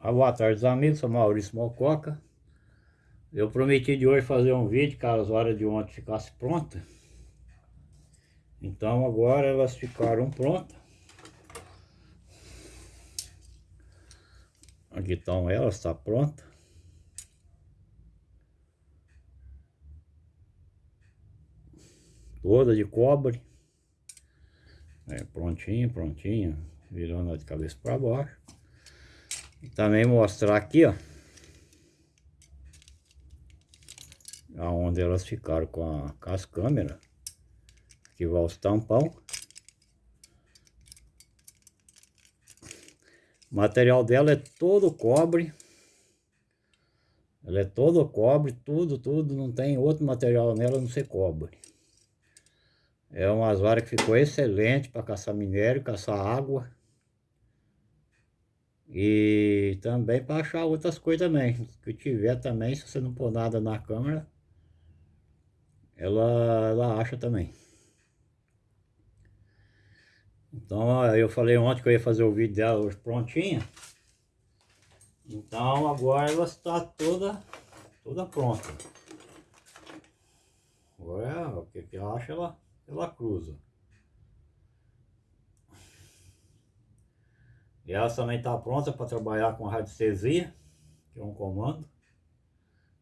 Ah, boa tarde, amigos. Sou Maurício Mococa. Eu prometi de hoje fazer um vídeo que as horas de ontem ficasse pronta. Então agora elas ficaram prontas. Aqui estão elas, está pronta. Toda de cobre. É, prontinho, prontinho. Virando de cabeça para baixo. Também mostrar aqui, ó. Aonde elas ficaram com, a, com as câmeras. Aqui vai os tampão. O material dela é todo cobre. Ela é todo cobre, tudo, tudo. Não tem outro material nela não ser cobre. É umas varas que ficou excelente para caçar minério, caçar água. E também para achar outras coisas também. Que tiver também, se você não pôr nada na câmera, ela, ela acha também. Então eu falei ontem que eu ia fazer o vídeo dela hoje prontinha. Então agora ela está toda, toda pronta. Agora o que, que acha ela, ela cruza. Ela também está pronta para trabalhar com radiestesia, que é um comando.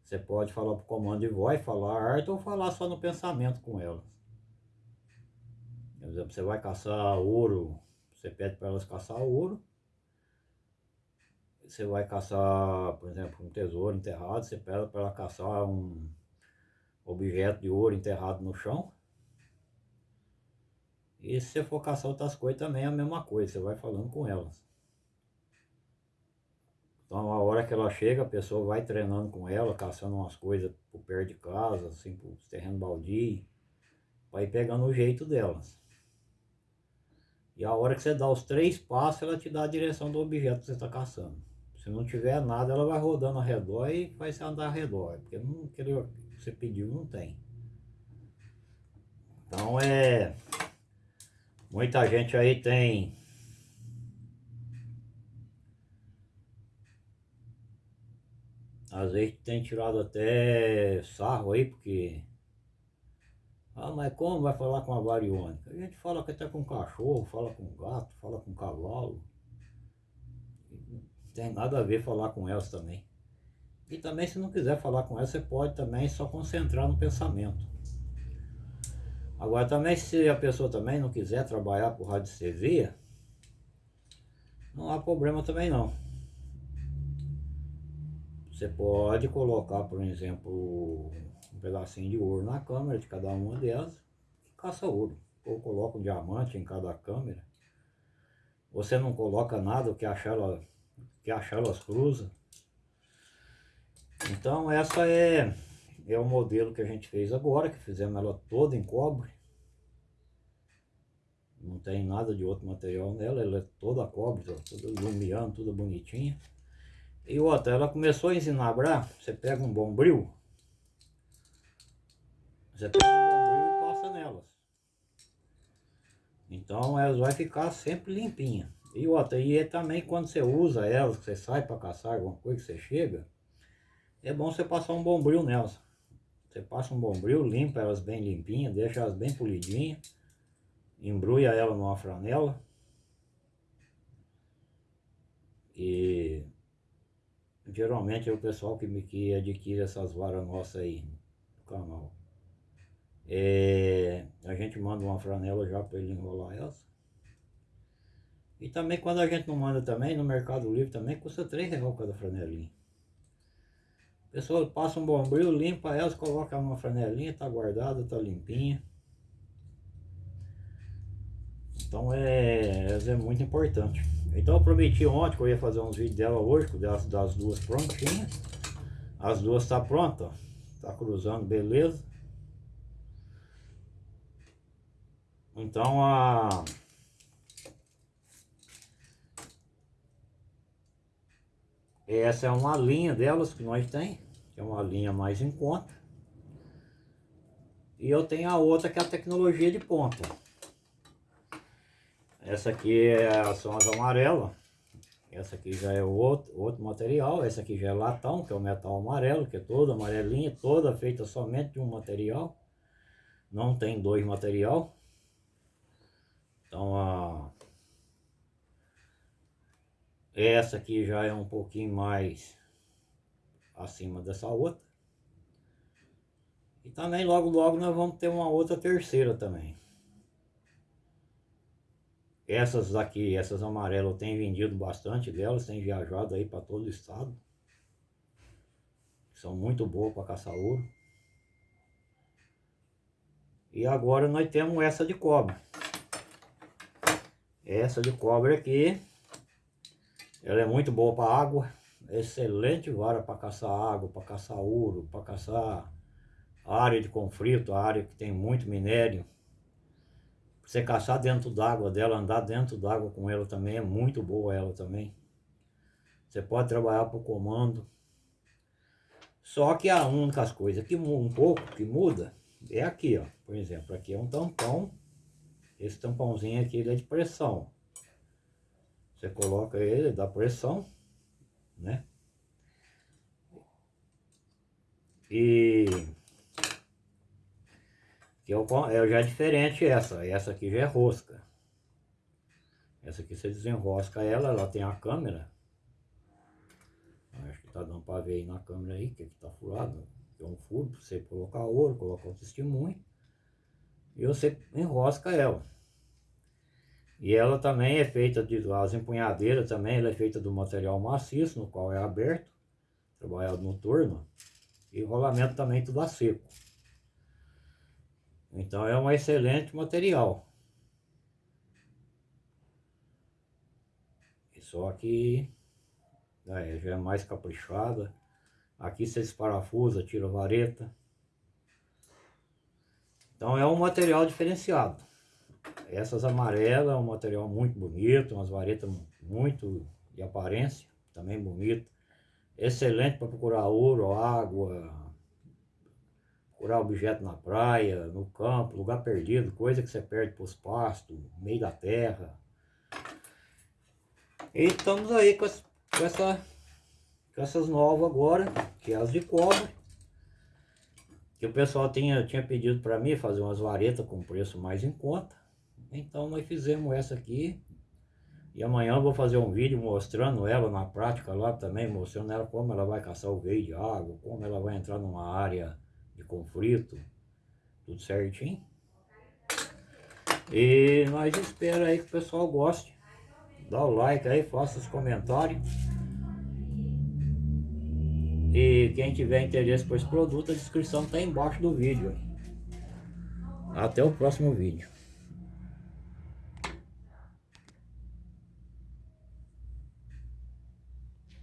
Você pode falar para o comando de voz, falar arte ou falar só no pensamento com elas. Por exemplo, você vai caçar ouro, você pede para elas caçar ouro. Você vai caçar, por exemplo, um tesouro enterrado, você pede para ela caçar um objeto de ouro enterrado no chão. E se você for caçar outras coisas também é a mesma coisa, você vai falando com elas. Então a hora que ela chega, a pessoa vai treinando com ela, caçando umas coisas por perto de casa, assim, por terreno baldio, vai pegando o jeito delas. E a hora que você dá os três passos, ela te dá a direção do objeto que você está caçando. Se não tiver nada, ela vai rodando ao redor e vai se andar ao redor, porque não, que você pediu não tem. Então é... Muita gente aí tem Às vezes tem tirado até sarro aí, porque... Ah, mas como vai falar com a variônica? A gente fala até com cachorro, fala com gato, fala com cavalo. Não tem nada a ver falar com elas também. E também se não quiser falar com elas, você pode também só concentrar no pensamento. Agora também se a pessoa também não quiser trabalhar por radiestesia, não há problema também não. Você pode colocar, por exemplo, um pedacinho de ouro na câmera de cada uma delas e caça ouro. Ou coloca um diamante em cada câmera. Você não coloca nada, o que achar que achar elas cruzam. Então essa é, é o modelo que a gente fez agora, que fizemos ela toda em cobre. Não tem nada de outro material nela, ela é toda cobre, toda iluminando, toda bonitinha. E outra, ela começou a ensinar a você pega um bombril, você pega um bombril e passa nelas. Então elas vai ficar sempre limpinha. E outra, e é também quando você usa elas, que você sai para caçar alguma coisa, que você chega, é bom você passar um bombril nelas. Você passa um bombril, limpa elas bem limpinhas, deixa elas bem polidinhas, embrulha ela numa franela. E geralmente é o pessoal que, me, que adquire essas varas nossas aí no canal. É, a gente manda uma franela já para ele enrolar elas. E também quando a gente não manda também, no Mercado Livre também custa 3 reais cada franelinha. A pessoa passa um bombril, limpa elas, coloca uma franelinha, tá guardada, tá limpinha. Então é, é muito importante. Então eu prometi ontem que eu ia fazer uns vídeos dela hoje, das, das duas prontinhas. As duas tá pronta, Tá cruzando, beleza. Então a... Essa é uma linha delas que nós tem, que é uma linha mais em conta. E eu tenho a outra que é a tecnologia de ponta. Essa aqui é, são as amarelas. Essa aqui já é outro, outro material, essa aqui já é latão, que é o metal amarelo, que é toda amarelinha, toda feita somente de um material. Não tem dois material. Então a... Essa aqui já é um pouquinho mais acima dessa outra. E também logo logo nós vamos ter uma outra terceira também. Essas aqui, essas amarelas, eu tenho vendido bastante delas, tenho viajado aí para todo o estado. São muito boas para caçar ouro. E agora nós temos essa de cobre. Essa de cobre aqui, ela é muito boa para água. Excelente vara para caçar água, para caçar ouro, para caçar área de conflito, área que tem muito minério. Você caçar dentro d'água dela, andar dentro d'água com ela também, é muito boa ela também. Você pode trabalhar por comando. Só que a única coisa que um pouco que muda é aqui, ó. Por exemplo, aqui é um tampão. Esse tampãozinho aqui ele é de pressão. Você coloca ele, dá pressão, né? E que é, o, é já diferente essa. Essa aqui já é rosca. Essa aqui você desenrosca ela, ela tem a câmera. Acho que tá dando para ver aí na câmera aí, que aqui tá furado. É um furo para você colocar ouro, colocar o testemunho. E você enrosca ela. E ela também é feita de, as empunhadeiras também, ela é feita do material maciço, no qual é aberto, trabalhado no torno. E rolamento também tudo a seco. Então é um excelente material. Só que é, já é mais caprichada. Aqui você desparafusa, tira vareta. Então é um material diferenciado. Essas amarelas é um material muito bonito, umas varetas muito de aparência, também bonito. Excelente para procurar ouro, água, procurar objeto na praia, no campo, lugar perdido, coisa que você perde para os pastos, meio da terra. E estamos aí com, essa, com, essa, com essas novas agora, que é as de cobre. Que o pessoal tinha, tinha pedido para mim fazer umas varetas com preço mais em conta. Então nós fizemos essa aqui. E amanhã vou fazer um vídeo mostrando ela na prática lá também, mostrando ela como ela vai caçar o veio de água, como ela vai entrar numa área de conflito, tudo certinho. E nós esperamos aí que o pessoal goste. Dá o like aí, faça os comentários. E quem tiver interesse por esse produto, a descrição está embaixo do vídeo. Até o próximo vídeo.